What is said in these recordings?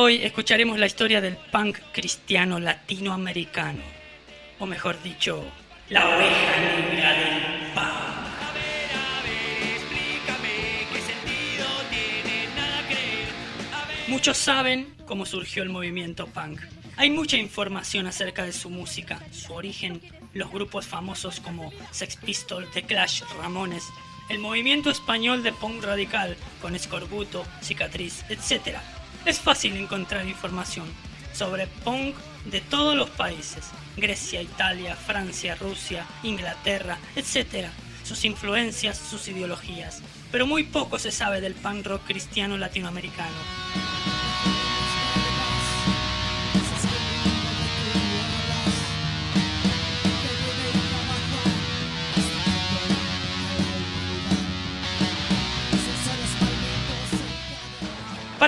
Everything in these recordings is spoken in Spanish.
Hoy escucharemos la historia del punk cristiano latinoamericano, o mejor dicho, la oveja negra del punk. Muchos saben cómo surgió el movimiento punk. Hay mucha información acerca de su música, su origen, los grupos famosos como Sex Pistols, The Clash, Ramones, el movimiento español de punk radical con Escorbuto, Cicatriz, etc. Es fácil encontrar información sobre punk de todos los países, Grecia, Italia, Francia, Rusia, Inglaterra, etc. Sus influencias, sus ideologías. Pero muy poco se sabe del punk rock cristiano latinoamericano.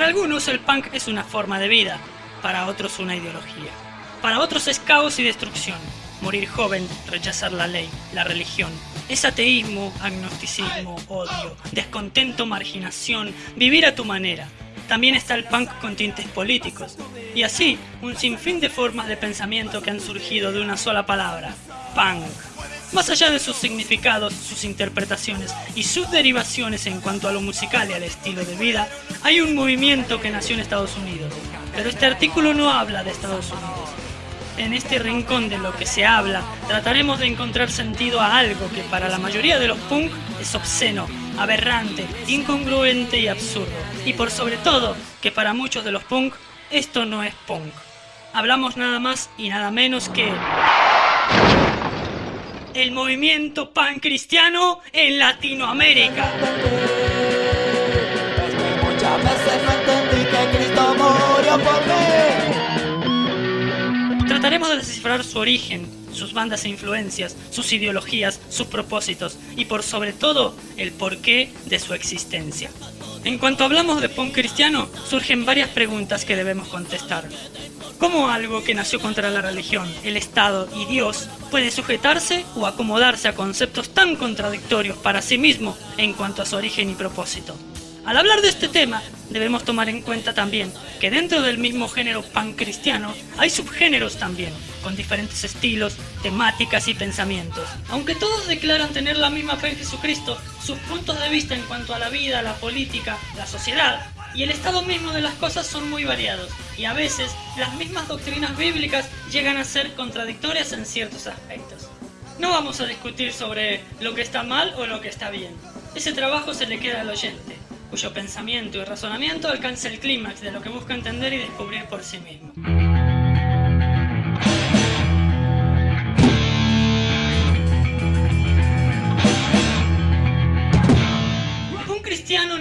Para algunos el punk es una forma de vida, para otros una ideología. Para otros es caos y destrucción, morir joven, rechazar la ley, la religión. Es ateísmo, agnosticismo, odio, descontento, marginación, vivir a tu manera. También está el punk con tintes políticos. Y así, un sinfín de formas de pensamiento que han surgido de una sola palabra, punk. Más allá de sus significados, sus interpretaciones y sus derivaciones en cuanto a lo musical y al estilo de vida, hay un movimiento que nació en Estados Unidos. Pero este artículo no habla de Estados Unidos. En este rincón de lo que se habla, trataremos de encontrar sentido a algo que para la mayoría de los punk es obsceno, aberrante, incongruente y absurdo. Y por sobre todo, que para muchos de los punk, esto no es punk. Hablamos nada más y nada menos que el movimiento pan cristiano en Latinoamérica. Muchas veces no entendí que Cristo murió por mí. Trataremos de descifrar su origen, sus bandas e influencias, sus ideologías, sus propósitos y por sobre todo el porqué de su existencia. En cuanto hablamos de punk cristiano, surgen varias preguntas que debemos contestar. ¿Cómo algo que nació contra la religión, el Estado y Dios puede sujetarse o acomodarse a conceptos tan contradictorios para sí mismo en cuanto a su origen y propósito? Al hablar de este tema, debemos tomar en cuenta también que dentro del mismo género pan cristiano hay subgéneros también, con diferentes estilos, temáticas y pensamientos. Aunque todos declaran tener la misma fe en Jesucristo, sus puntos de vista en cuanto a la vida, la política, la sociedad y el estado mismo de las cosas son muy variados y a veces las mismas doctrinas bíblicas llegan a ser contradictorias en ciertos aspectos. No vamos a discutir sobre lo que está mal o lo que está bien. Ese trabajo se le queda al oyente, cuyo pensamiento y razonamiento alcanza el clímax de lo que busca entender y descubrir por sí mismo.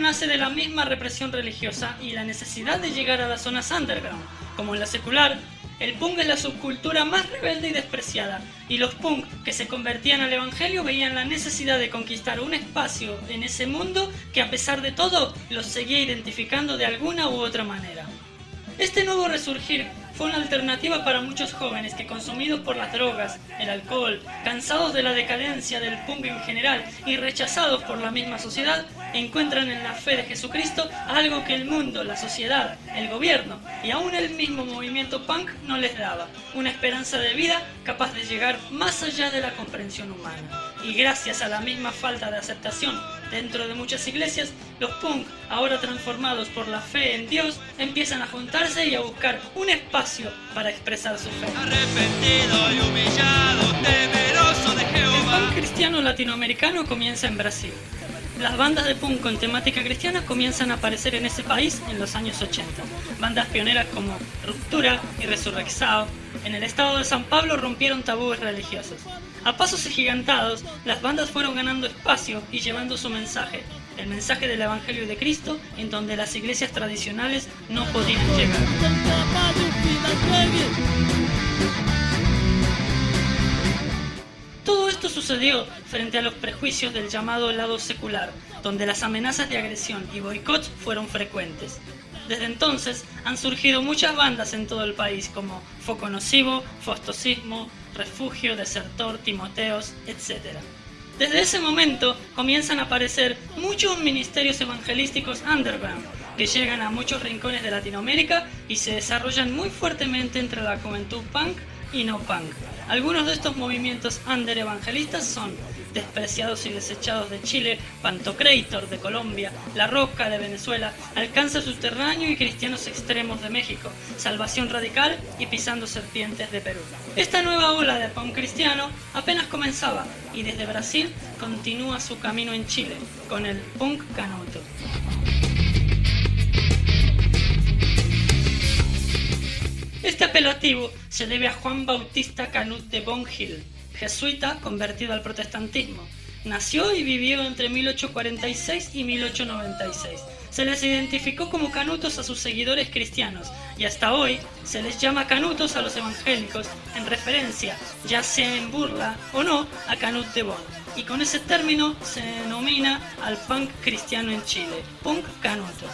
Nace de la misma represión religiosa y la necesidad de llegar a las zonas underground, como en la secular. El punk es la subcultura más rebelde y despreciada, y los punk que se convertían al evangelio veían la necesidad de conquistar un espacio en ese mundo que a pesar de todo los seguía identificando de alguna u otra manera. Este nuevo resurgir fue una alternativa para muchos jóvenes que consumidos por las drogas, el alcohol, cansados de la decadencia del punk en general y rechazados por la misma sociedad, encuentran en la fe de Jesucristo algo que el mundo, la sociedad, el gobierno y aún el mismo movimiento punk no les daba, una esperanza de vida capaz de llegar más allá de la comprensión humana. Y gracias a la misma falta de aceptación dentro de muchas iglesias, los punk, ahora transformados por la fe en Dios, empiezan a juntarse y a buscar un espacio para expresar su fe. Arrepentido y humillado, temeroso de El punk cristiano latinoamericano comienza en Brasil. Las bandas de punk con temática cristiana comienzan a aparecer en ese país en los años 80. Bandas pioneras como Ruptura y Resurrexao en el estado de San Pablo rompieron tabúes religiosos. A pasos agigantados, las bandas fueron ganando espacio y llevando su mensaje, el mensaje del Evangelio de Cristo en donde las iglesias tradicionales no podían llegar. Todo esto sucedió frente a los prejuicios del llamado lado secular, donde las amenazas de agresión y boicot fueron frecuentes. Desde entonces han surgido muchas bandas en todo el país como Foco Nocivo, Fostosismo, Refugio, Desertor, Timoteos, etc. Desde ese momento comienzan a aparecer muchos ministerios evangelísticos underground, que llegan a muchos rincones de Latinoamérica y se desarrollan muy fuertemente entre la juventud punk y no punk. Algunos de estos movimientos under evangelistas son Despreciados y Desechados de Chile, Pantocrator de Colombia, La Roca de Venezuela, Alcance Subterráneo y Cristianos Extremos de México, Salvación Radical y Pisando Serpientes de Perú. Esta nueva ola de punk cristiano apenas comenzaba y desde Brasil continúa su camino en Chile con el punk canuto. Este apelativo se debe a Juan Bautista Canut de Bongil, jesuita convertido al protestantismo. Nació y vivió entre 1846 y 1896. Se les identificó como canutos a sus seguidores cristianos y hasta hoy se les llama canutos a los evangélicos en referencia, ya sea en burla o no, a Canut de Bonn. Y con ese término se denomina al punk cristiano en Chile, punk canuto.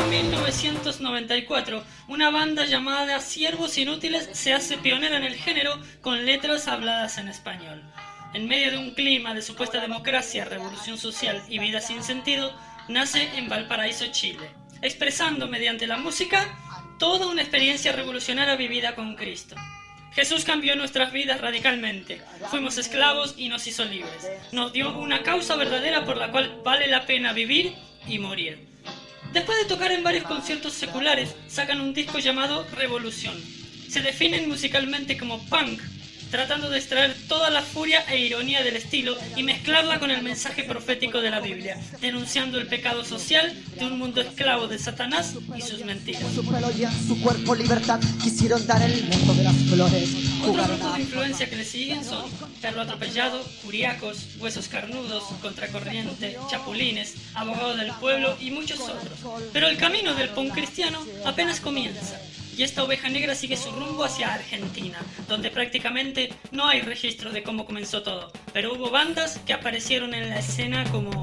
Año 1994, una banda llamada Siervos Inútiles se hace pionera en el género con letras habladas en español. En medio de un clima de supuesta democracia, revolución social y vida sin sentido, nace en Valparaíso, Chile, expresando mediante la música toda una experiencia revolucionaria vivida con Cristo. Jesús cambió nuestras vidas radicalmente. Fuimos esclavos y nos hizo libres. Nos dio una causa verdadera por la cual vale la pena vivir y morir. Después de tocar en varios conciertos seculares, sacan un disco llamado Revolución. Se definen musicalmente como punk, tratando de extraer toda la furia e ironía del estilo y mezclarla con el mensaje profético de la Biblia, denunciando el pecado social de un mundo esclavo de Satanás y sus mentiras. Su cuerpo libertad quisieron dar el mundo de las flores. Otros grupos de influencia que le siguen son Perro Atropellado, Curiacos, Huesos Carnudos, Contracorriente, Chapulines, Abogado del Pueblo y muchos otros. Pero el camino del punk cristiano apenas comienza. Y esta oveja negra sigue su rumbo hacia Argentina, donde prácticamente no hay registro de cómo comenzó todo. Pero hubo bandas que aparecieron en la escena como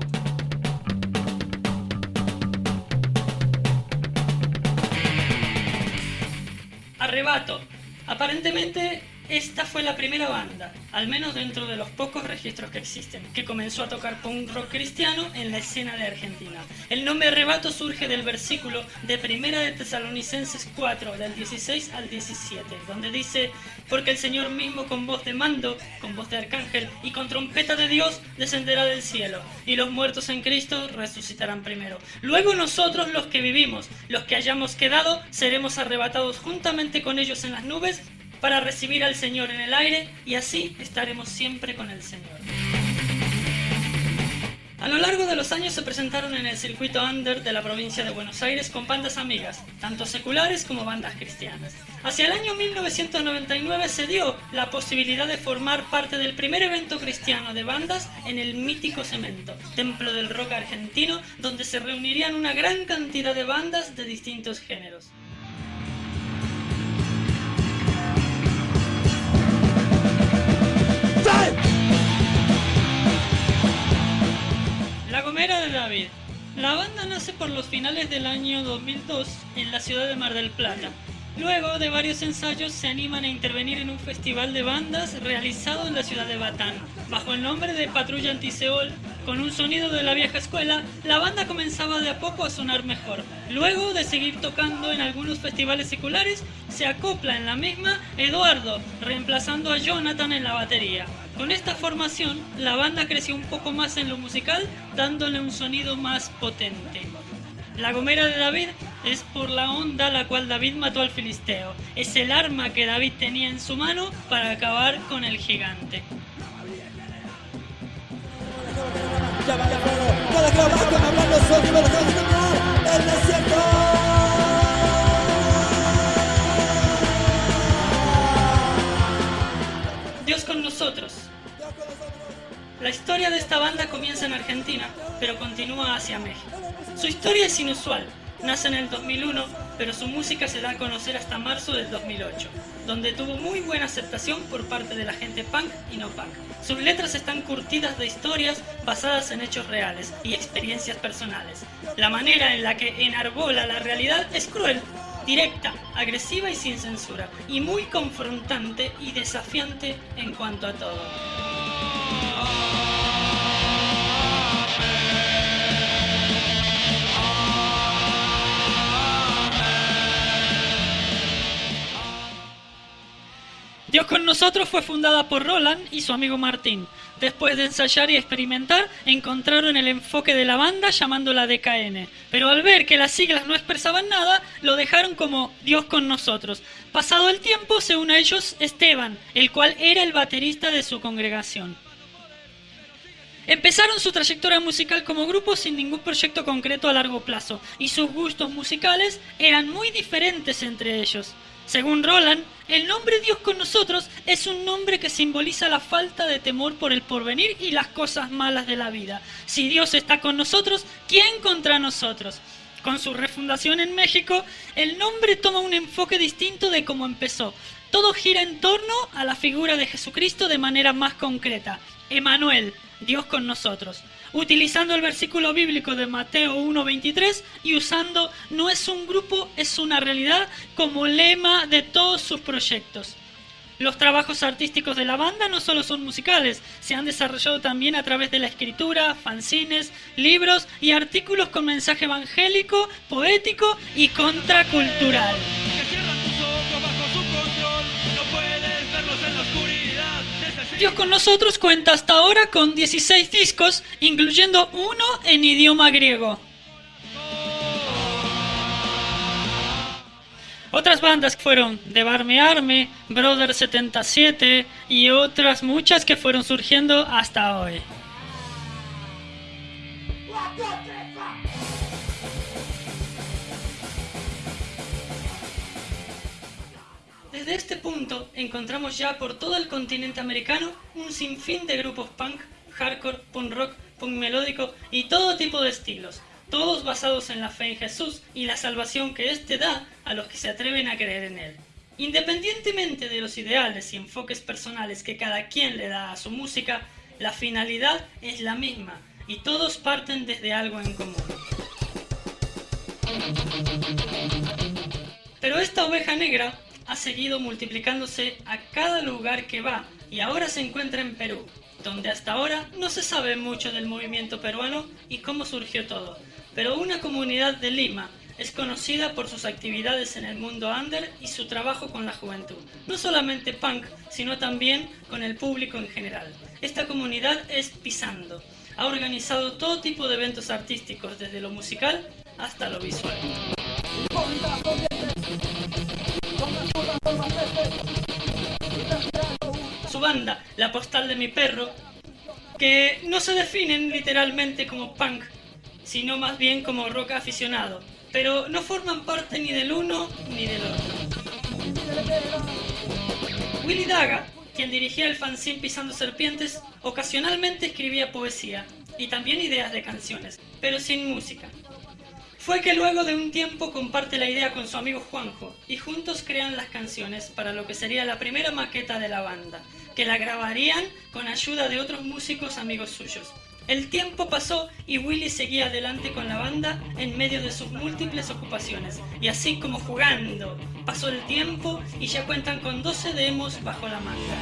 Arrebato. Aparentemente esta fue la primera banda, al menos dentro de los pocos registros que existen, que comenzó a tocar punk rock cristiano en la escena de Argentina. El nombre Arrebato surge del versículo de Primera de Tesalonicenses 4, del 16 al 17, donde dice, porque el Señor mismo con voz de mando, con voz de arcángel y con trompeta de Dios descenderá del cielo, y los muertos en Cristo resucitarán primero. Luego nosotros los que vivimos, los que hayamos quedado, seremos arrebatados juntamente con ellos en las nubes para recibir al Señor en el aire y así estaremos siempre con el Señor. A lo largo de los años se presentaron en el circuito under de la provincia de Buenos Aires con bandas amigas, tanto seculares como bandas cristianas. Hacia el año 1999 se dio la posibilidad de formar parte del primer evento cristiano de bandas en el mítico Cemento, templo del rock argentino, donde se reunirían una gran cantidad de bandas de distintos géneros. La banda nace por los finales del año 2002 en la ciudad de Mar del Plata. Luego de varios ensayos se animan a intervenir en un festival de bandas realizado en la ciudad de Batán. Bajo el nombre de Patrulla Antiseol, con un sonido de la vieja escuela, la banda comenzaba de a poco a sonar mejor. Luego de seguir tocando en algunos festivales seculares, se acopla en la misma Eduardo, reemplazando a Jonathan en la batería. Con esta formación, la banda creció un poco más en lo musical, dándole un sonido más potente. La gomera de David es por la onda la cual David mató al filisteo. Es el arma que David tenía en su mano para acabar con el gigante. La historia de esta banda comienza en Argentina, pero continúa hacia México. Su historia es inusual. Nace en el 2001, pero su música se da a conocer hasta marzo del 2008, donde tuvo muy buena aceptación por parte de la gente punk y no punk. Sus letras están curtidas de historias basadas en hechos reales y experiencias personales. La manera en la que enarbola la realidad es cruel, directa, agresiva y sin censura, y muy confrontante y desafiante en cuanto a todo. Dios con nosotros fue fundada por Roland y su amigo Martín. Después de ensayar y experimentar, encontraron el enfoque de la banda llamándola DKN. Pero al ver que las siglas no expresaban nada, lo dejaron como Dios con nosotros. Pasado el tiempo, se une a ellos Esteban, el cual era el baterista de su congregación. Empezaron su trayectoria musical como grupo sin ningún proyecto concreto a largo plazo, y sus gustos musicales eran muy diferentes entre ellos. Según Roland, el nombre Dios con nosotros es un nombre que simboliza la falta de temor por el porvenir y las cosas malas de la vida. Si Dios está con nosotros, ¿quién contra nosotros? Con su refundación en México, el nombre toma un enfoque distinto de cómo empezó. Todo gira en torno a la figura de Jesucristo de manera más concreta. Emanuel, Dios con nosotros, utilizando el versículo bíblico de Mateo 1.23 y usando no es un grupo, es una realidad como lema de todos sus proyectos. Los trabajos artísticos de la banda no solo son musicales, se han desarrollado también a través de la escritura, fanzines, libros y artículos con mensaje evangélico, poético y contracultural. Dios con nosotros cuenta hasta ahora con 16 discos, incluyendo uno en idioma griego. Otras bandas fueron The Barme Army, Brother 77 y otras muchas que fueron surgiendo hasta hoy. Desde este punto encontramos ya por todo el continente americano un sinfín de grupos punk, hardcore, punk rock, punk melódico y todo tipo de estilos, todos basados en la fe en Jesús y la salvación que éste da a los que se atreven a creer en él. Independientemente de los ideales y enfoques personales que cada quien le da a su música, la finalidad es la misma y todos parten desde algo en común. Pero esta oveja negra ha seguido multiplicándose a cada lugar que va y ahora se encuentra en Perú, donde hasta ahora no se sabe mucho del movimiento peruano y cómo surgió todo. Pero una comunidad de Lima es conocida por sus actividades en el mundo under y su trabajo con la juventud, no solamente punk, sino también con el público en general. Esta comunidad es Pisando. Ha organizado todo tipo de eventos artísticos, desde lo musical hasta lo visual. Su banda, La Postal de mi Perro, que no se definen literalmente como punk, sino más bien como rock aficionado, pero no forman parte ni del uno ni del otro. Willy Daga, quien dirigía el fanzine Pisando Serpientes, ocasionalmente escribía poesía y también ideas de canciones, pero sin música. Fue que luego de un tiempo comparte la idea con su amigo Juanjo y juntos crean las canciones para lo que sería la primera maqueta de la banda, que la grabarían con ayuda de otros músicos amigos suyos. El tiempo pasó y Willy seguía adelante con la banda en medio de sus múltiples ocupaciones. Y así como jugando, pasó el tiempo y ya cuentan con 12 demos bajo la manga.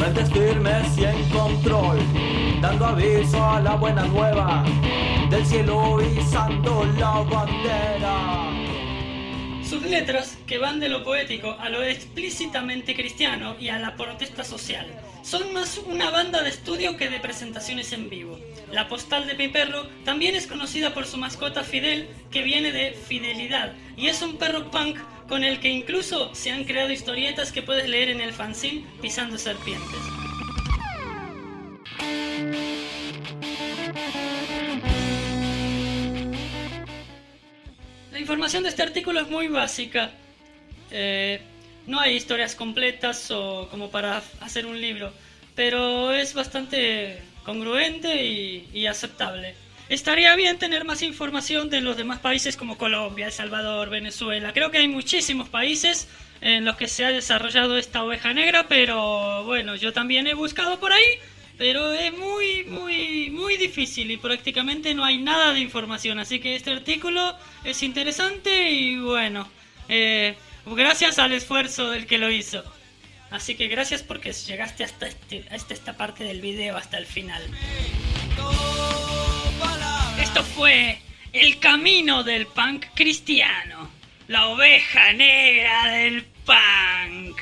Mentes firmes y en control, dando aviso a la buena nueva, del cielo izando la bandera. Sus letras, que van de lo poético a lo explícitamente cristiano y a la protesta social, son más una banda de estudio que de presentaciones en vivo. La postal de mi perro también es conocida por su mascota Fidel, que viene de fidelidad, y es un perro punk con el que incluso se han creado historietas que puedes leer en el fanzine Pisando Serpientes. Información de este artículo es muy básica. Eh, no hay historias completas o como para hacer un libro, pero es bastante congruente y, y aceptable. Estaría bien tener más información de los demás países como Colombia, El Salvador, Venezuela. Creo que hay muchísimos países en los que se ha desarrollado esta oveja negra, pero bueno, yo también he buscado por ahí, pero es muy, muy, muy difícil y prácticamente no hay nada de información. Así que este artículo es interesante y bueno, eh, gracias al esfuerzo del que lo hizo. Así que gracias porque llegaste hasta, este, hasta esta parte del video, hasta el final. Esto fue el camino del punk cristiano, la oveja negra del punk.